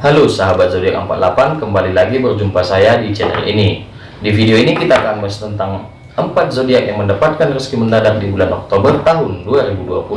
Halo sahabat zodiak 48, kembali lagi berjumpa saya di channel ini. Di video ini kita akan bahas tentang 4 zodiak yang mendapatkan rezeki mendadak di bulan Oktober tahun 2020.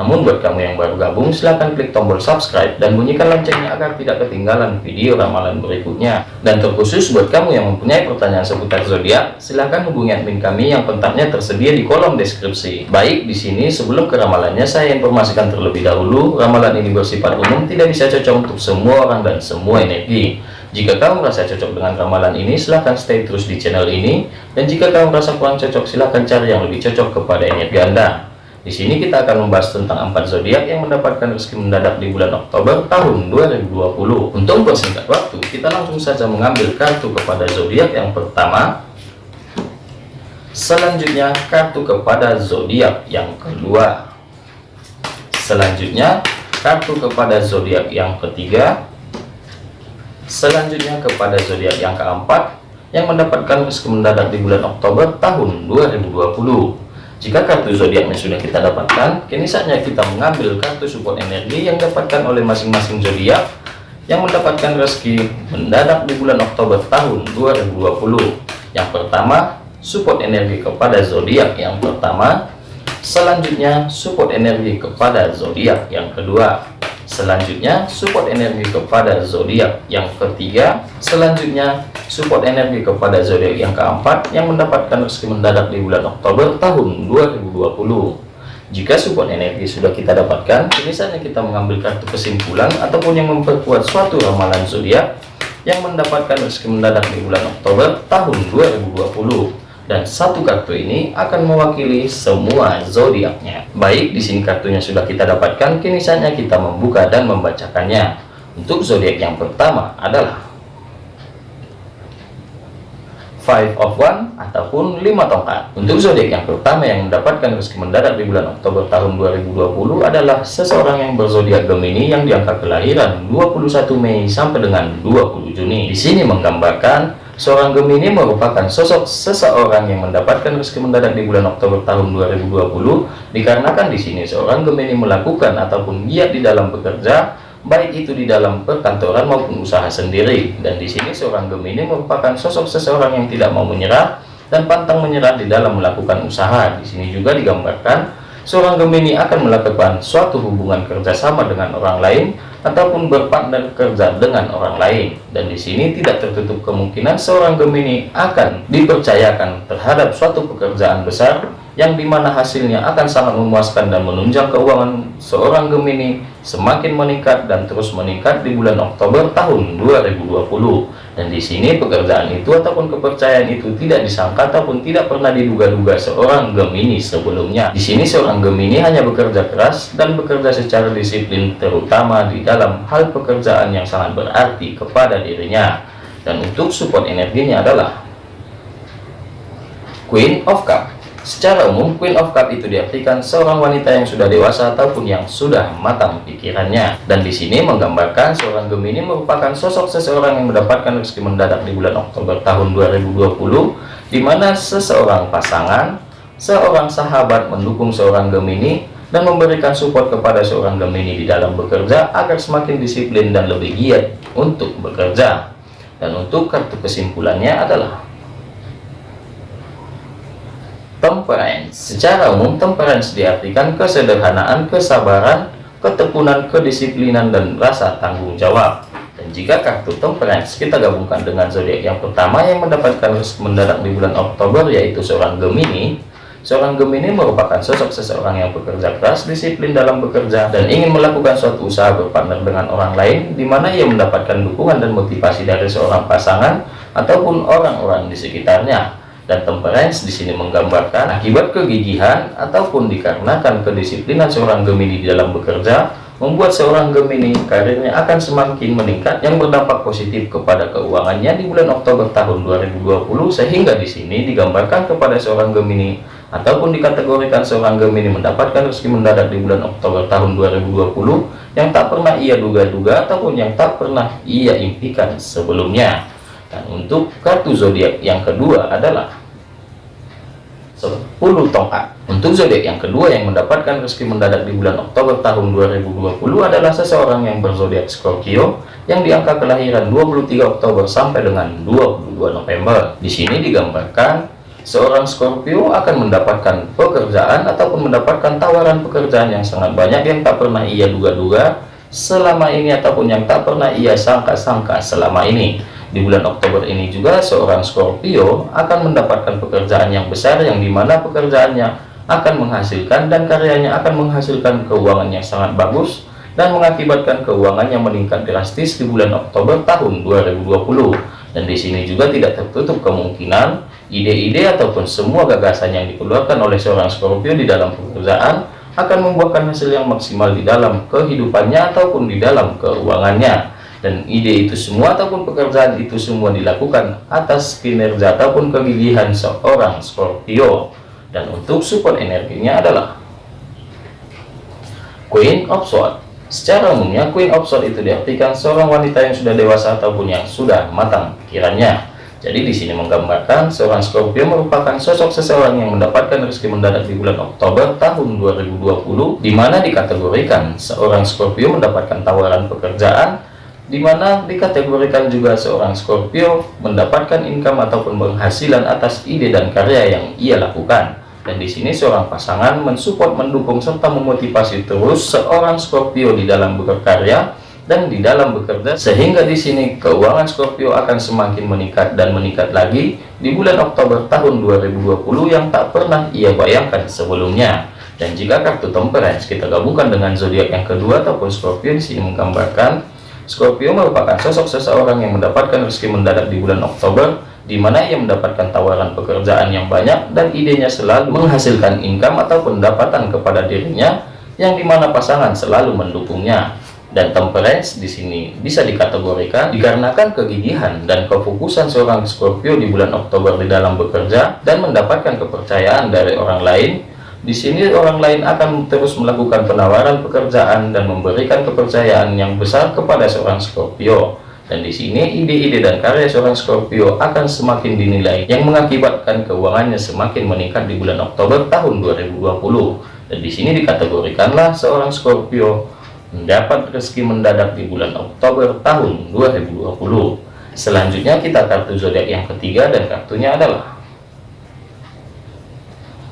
Namun buat kamu yang baru gabung silahkan klik tombol subscribe dan bunyikan loncengnya agar tidak ketinggalan video ramalan berikutnya. Dan terkhusus buat kamu yang mempunyai pertanyaan seputar zodiak, silahkan hubungi admin kami yang kontaknya tersedia di kolom deskripsi. Baik, di sini sebelum ke ramalannya saya informasikan terlebih dahulu, ramalan ini bersifat umum tidak bisa cocok untuk semua orang dan semua energi. Jika kamu merasa cocok dengan ramalan ini, silahkan stay terus di channel ini. Dan jika kamu merasa kurang cocok, silahkan cari yang lebih cocok kepada energi Anda. Di sini kita akan membahas tentang empat zodiak yang mendapatkan rezeki mendadak di bulan Oktober tahun 2020. Untuk mempersingkat waktu, kita langsung saja mengambil kartu kepada zodiak yang pertama. Selanjutnya kartu kepada zodiak yang kedua. Selanjutnya kartu kepada zodiak yang ketiga. Selanjutnya kepada zodiak yang keempat yang mendapatkan rezeki mendadak di bulan Oktober tahun 2020. Jika kartu zodiaknya sudah kita dapatkan, kini saatnya kita mengambil kartu support energi yang dapatkan oleh masing-masing zodiak yang mendapatkan rezeki mendadak di bulan Oktober tahun 2020. Yang pertama, support energi kepada zodiak yang pertama. Selanjutnya, support energi kepada zodiak yang kedua. Selanjutnya, support energi kepada zodiak yang ketiga. Selanjutnya, support energi kepada zodiak yang keempat yang mendapatkan rezeki mendadak di bulan Oktober tahun 2020. Jika support energi sudah kita dapatkan, ini saatnya kita mengambil kartu kesimpulan ataupun yang memperkuat suatu ramalan zodiak yang mendapatkan rezeki mendadak di bulan Oktober tahun 2020 dan satu kartu ini akan mewakili semua zodiaknya. Baik, di sini kartunya sudah kita dapatkan, kini saatnya kita membuka dan membacakannya. Untuk zodiak yang pertama adalah Five of One ataupun lima tongkat. Untuk zodiak yang pertama yang mendapatkan rezeki mendadak di bulan Oktober tahun 2020 adalah seseorang yang berzodiak Gemini yang diangka kelahiran 21 Mei sampai dengan 20 Juni. Di sini menggambarkan Seorang Gemini merupakan sosok seseorang yang mendapatkan rezeki mendadak di bulan Oktober tahun 2020 dikarenakan di sini seorang Gemini melakukan ataupun giat di dalam bekerja baik itu di dalam perkantoran maupun usaha sendiri. Dan di sini seorang Gemini merupakan sosok seseorang yang tidak mau menyerah dan pantang menyerah di dalam melakukan usaha. Di sini juga digambarkan seorang Gemini akan melakukan suatu hubungan kerjasama dengan orang lain ataupun berpartner kerja dengan orang lain. Dan di sini tidak tertutup kemungkinan seorang Gemini akan dipercayakan terhadap suatu pekerjaan besar yang di mana hasilnya akan sangat memuaskan dan menunjang keuangan seorang Gemini semakin meningkat dan terus meningkat di bulan Oktober tahun 2020 dan di sini pekerjaan itu ataupun kepercayaan itu tidak disangka ataupun tidak pernah diduga-duga seorang Gemini sebelumnya. Di sini seorang Gemini hanya bekerja keras dan bekerja secara disiplin terutama di dalam hal pekerjaan yang sangat berarti kepada dirinya. Dan untuk support energinya adalah Queen of Cup Secara umum, Queen of Cup itu diartikan seorang wanita yang sudah dewasa ataupun yang sudah matang pikirannya. Dan di sini menggambarkan seorang Gemini merupakan sosok seseorang yang mendapatkan rezeki mendadak di bulan Oktober tahun 2020, di mana seseorang pasangan, seorang sahabat mendukung seorang Gemini dan memberikan support kepada seorang Gemini di dalam bekerja agar semakin disiplin dan lebih giat untuk bekerja. Dan untuk kartu kesimpulannya adalah Temperance Secara umum, temperance diartikan kesederhanaan, kesabaran, ketekunan, kedisiplinan, dan rasa tanggung jawab. Dan jika kartu temperance kita gabungkan dengan zodiak yang pertama yang mendapatkan mendadak di bulan Oktober yaitu seorang Gemini, seorang Gemini merupakan sosok seseorang yang bekerja keras, disiplin dalam bekerja, dan ingin melakukan suatu usaha berpartner dengan orang lain, di mana ia mendapatkan dukungan dan motivasi dari seorang pasangan ataupun orang-orang di sekitarnya dan temperance di sini menggambarkan akibat kegigihan ataupun dikarenakan kedisiplinan seorang Gemini di dalam bekerja membuat seorang Gemini karirnya akan semakin meningkat yang berdampak positif kepada keuangannya di bulan Oktober tahun 2020 sehingga di sini digambarkan kepada seorang Gemini ataupun dikategorikan seorang Gemini mendapatkan rezeki mendadak di bulan Oktober tahun 2020 yang tak pernah ia duga-duga ataupun yang tak pernah ia impikan sebelumnya. Dan untuk kartu zodiak yang kedua adalah 10 tongkat. Untuk zodiak yang kedua yang mendapatkan rezeki mendadak di bulan Oktober tahun 2020 adalah seseorang yang berzodiak Scorpio yang di angka kelahiran 23 Oktober sampai dengan 22 November. Di sini digambarkan seorang Scorpio akan mendapatkan pekerjaan ataupun mendapatkan tawaran pekerjaan yang sangat banyak yang tak pernah ia duga-duga selama ini ataupun yang tak pernah ia sangka-sangka selama ini di bulan Oktober ini juga seorang Scorpio akan mendapatkan pekerjaan yang besar yang di mana pekerjaannya akan menghasilkan dan karyanya akan menghasilkan keuangan yang sangat bagus dan mengakibatkan keuangan yang meningkat drastis di bulan Oktober tahun 2020 dan di sini juga tidak tertutup kemungkinan ide-ide ataupun semua gagasan yang dikeluarkan oleh seorang Scorpio di dalam pekerjaan akan membuahkan hasil yang maksimal di dalam kehidupannya ataupun di dalam keuangannya dan ide itu semua ataupun pekerjaan itu semua dilakukan atas kinerja ataupun kegigihan seorang Scorpio. Dan untuk support energinya adalah Queen of Swords. Secara umumnya Queen of Swords itu diartikan seorang wanita yang sudah dewasa ataupun yang sudah matang pikirannya. Jadi di sini menggambarkan seorang Scorpio merupakan sosok seseorang yang mendapatkan rezeki mendadak di bulan Oktober tahun 2020 di mana dikategorikan seorang Scorpio mendapatkan tawaran pekerjaan di mana dikategorikan juga seorang Scorpio mendapatkan income ataupun penghasilan atas ide dan karya yang ia lakukan. Dan di sini seorang pasangan mensupport, mendukung serta memotivasi terus seorang Scorpio di dalam berkarya dan di dalam bekerja sehingga di sini keuangan Scorpio akan semakin meningkat dan meningkat lagi di bulan Oktober tahun 2020 yang tak pernah ia bayangkan sebelumnya. Dan jika kartu Temperance kita gabungkan dengan zodiak yang kedua ataupun Scorpio di sini menggambarkan Scorpio merupakan sosok seseorang yang mendapatkan rezeki mendadak di bulan Oktober, di mana ia mendapatkan tawaran pekerjaan yang banyak dan idenya selalu menghasilkan income atau pendapatan kepada dirinya, yang di mana pasangan selalu mendukungnya. Dan temperance di sini bisa dikategorikan dikarenakan kegigihan dan kefokusan seorang Scorpio di bulan Oktober di dalam bekerja dan mendapatkan kepercayaan dari orang lain di sini orang lain akan terus melakukan penawaran pekerjaan dan memberikan kepercayaan yang besar kepada seorang Scorpio. Dan di sini ide-ide dan karya seorang Scorpio akan semakin dinilai yang mengakibatkan keuangannya semakin meningkat di bulan Oktober tahun 2020. Dan di sini dikategorikanlah seorang Scorpio mendapat rezeki mendadak di bulan Oktober tahun 2020. Selanjutnya kita kartu zodiak yang ketiga dan kartunya adalah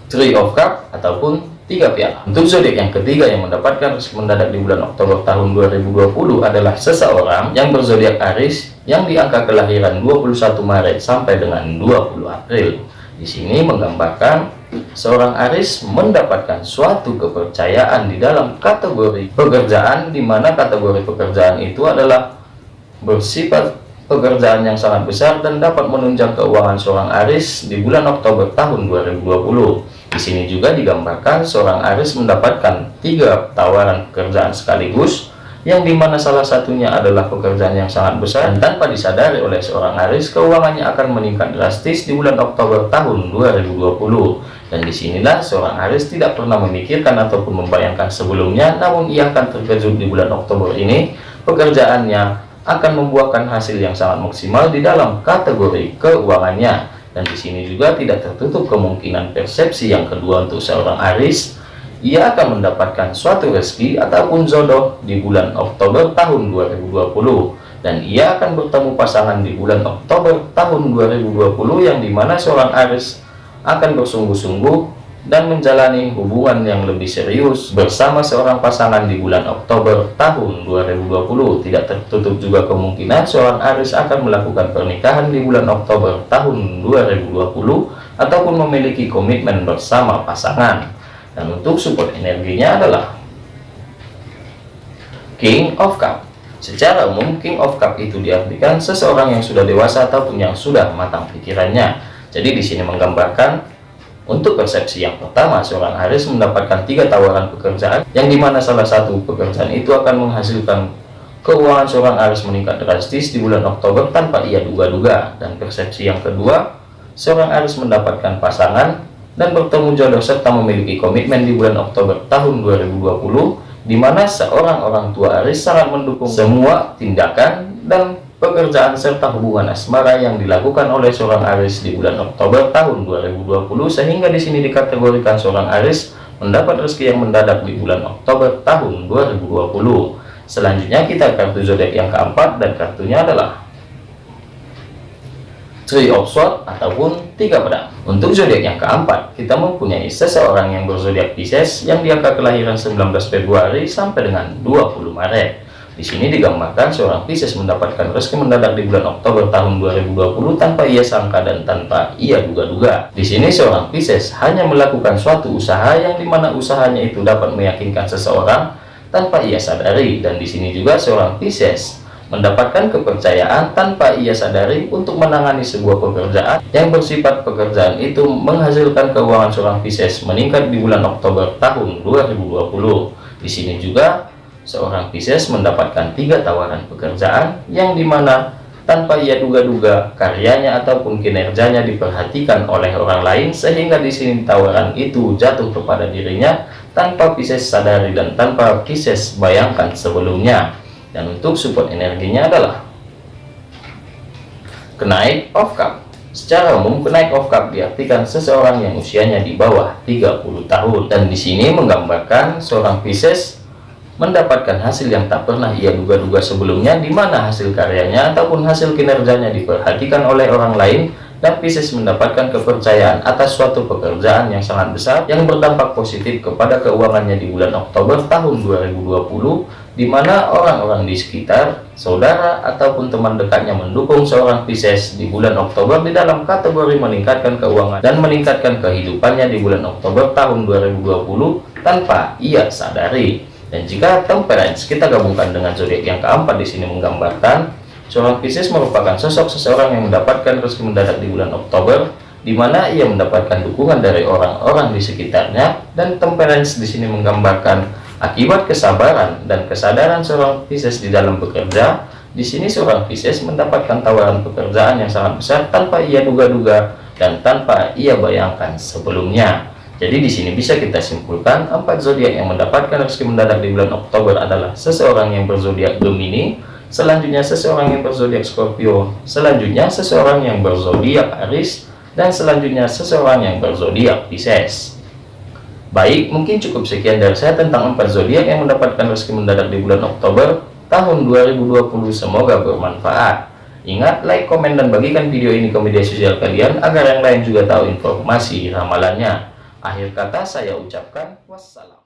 Three of Cup ataupun tiga piala. Untuk zodiak yang ketiga yang mendapatkan rezeki mendadak di bulan Oktober tahun 2020 adalah seseorang yang berzodiak Aries yang di angka kelahiran 21 Maret sampai dengan 20 April. Di sini menggambarkan seorang Aries mendapatkan suatu kepercayaan di dalam kategori pekerjaan di mana kategori pekerjaan itu adalah bersifat pekerjaan yang sangat besar dan dapat menunjang keuangan seorang Aries di bulan Oktober tahun 2020. Di sini juga digambarkan seorang Aris mendapatkan tiga tawaran pekerjaan sekaligus, yang di mana salah satunya adalah pekerjaan yang sangat besar dan tanpa disadari oleh seorang Aris, keuangannya akan meningkat drastis di bulan Oktober tahun 2020. Dan di sinilah seorang Aris tidak pernah memikirkan ataupun membayangkan sebelumnya, namun ia akan terkejut di bulan Oktober ini, pekerjaannya akan membuahkan hasil yang sangat maksimal di dalam kategori keuangannya dan di sini juga tidak tertutup kemungkinan persepsi yang kedua untuk seorang Aris ia akan mendapatkan suatu rezeki ataupun jodoh di bulan Oktober tahun 2020 dan ia akan bertemu pasangan di bulan Oktober tahun 2020 yang di mana seorang Aris akan bersungguh-sungguh dan menjalani hubungan yang lebih serius bersama seorang pasangan di bulan Oktober tahun 2020 tidak tertutup juga kemungkinan seorang Aris akan melakukan pernikahan di bulan Oktober tahun 2020 ataupun memiliki komitmen bersama pasangan. Dan untuk support energinya adalah King of Cup. Secara umum King of Cup itu diartikan seseorang yang sudah dewasa ataupun yang sudah matang pikirannya. Jadi di sini menggambarkan untuk persepsi yang pertama, seorang Aris mendapatkan tiga tawaran pekerjaan, yang di mana salah satu pekerjaan itu akan menghasilkan keuangan seorang Aris meningkat drastis di bulan Oktober tanpa ia duga-duga. Dan persepsi yang kedua, seorang Aris mendapatkan pasangan dan bertemu jodoh serta memiliki komitmen di bulan Oktober tahun 2020, di mana seorang orang tua Aris sangat mendukung semua tindakan dan pekerjaan serta hubungan asmara yang dilakukan oleh seorang Aris di bulan Oktober tahun 2020 sehingga di sini dikategorikan seorang Aris mendapat rezeki yang mendadak di bulan Oktober tahun 2020. Selanjutnya kita kartu zodiak yang keempat dan kartunya adalah Three of Swords ataupun tiga pedang. Untuk zodiak yang keempat, kita mempunyai seseorang yang berzodiak Pisces yang di angka kelahiran 19 Februari sampai dengan 20 Maret. Di sini digambarkan seorang Pisces mendapatkan rezeki mendadak di bulan Oktober tahun 2020 tanpa ia sangka dan tanpa ia duga-duga. Di sini seorang Pisces hanya melakukan suatu usaha yang di mana usahanya itu dapat meyakinkan seseorang tanpa ia sadari dan di sini juga seorang Pisces mendapatkan kepercayaan tanpa ia sadari untuk menangani sebuah pekerjaan yang bersifat pekerjaan itu menghasilkan keuangan seorang Pisces meningkat di bulan Oktober tahun 2020 di sini juga seorang Pisces mendapatkan tiga tawaran pekerjaan yang di mana tanpa ia duga-duga karyanya ataupun kinerjanya diperhatikan oleh orang lain sehingga di sini tawaran itu jatuh kepada dirinya tanpa Pisces sadari dan tanpa Pisces bayangkan sebelumnya. Dan untuk support energinya adalah kenaik of cup. Secara umum kenaik of cup diartikan seseorang yang usianya di bawah 30 tahun. Dan di sini menggambarkan seorang Pisces mendapatkan hasil yang tak pernah ia duga-duga sebelumnya di mana hasil karyanya ataupun hasil kinerjanya diperhatikan oleh orang lain dan Pisces mendapatkan kepercayaan atas suatu pekerjaan yang sangat besar yang berdampak positif kepada keuangannya di bulan Oktober tahun 2020 di mana orang-orang di sekitar, saudara ataupun teman dekatnya mendukung seorang Pisces di bulan Oktober di dalam kategori meningkatkan keuangan dan meningkatkan kehidupannya di bulan Oktober tahun 2020 tanpa ia sadari. Dan jika temperance kita gabungkan dengan zodiak yang keempat di sini menggambarkan seorang Pisces merupakan sosok seseorang yang mendapatkan rezeki mendadak di bulan Oktober di mana ia mendapatkan dukungan dari orang-orang di sekitarnya dan temperance di sini menggambarkan akibat kesabaran dan kesadaran seorang Pisces di dalam bekerja. Di sini seorang Pisces mendapatkan tawaran pekerjaan yang sangat besar tanpa ia duga-duga dan tanpa ia bayangkan sebelumnya jadi di sini bisa kita simpulkan empat zodiak yang mendapatkan rezeki mendadak di bulan Oktober adalah seseorang yang berzodiak Gemini, selanjutnya seseorang yang berzodiak Scorpio, selanjutnya seseorang yang berzodiak Aries, dan selanjutnya seseorang yang berzodiak Pisces. Baik, mungkin cukup sekian dari saya tentang empat zodiak yang mendapatkan rezeki mendadak di bulan Oktober tahun 2020. Semoga bermanfaat. Ingat, like, komen, dan bagikan video ini ke media sosial kalian agar yang lain juga tahu informasi ramalannya. Akhir kata saya ucapkan wassalam.